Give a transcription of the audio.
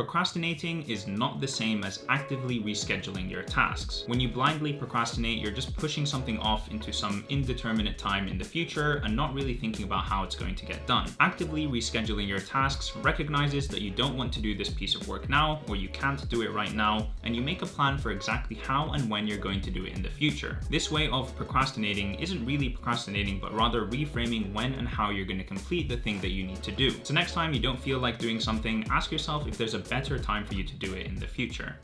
Procrastinating is not the same as actively rescheduling your tasks. When you blindly procrastinate, you're just pushing something off into some indeterminate time in the future and not really thinking about how it's going to get done. Actively rescheduling your tasks recognizes that you don't want to do this piece of work now or you can't do it right now and you make a plan for exactly how and when you're going to do it in the future. This way of procrastinating isn't really procrastinating but rather reframing when and how you're going to complete the thing that you need to do. So next time you don't feel like doing something, ask yourself if there's a better time for you to do it in the future.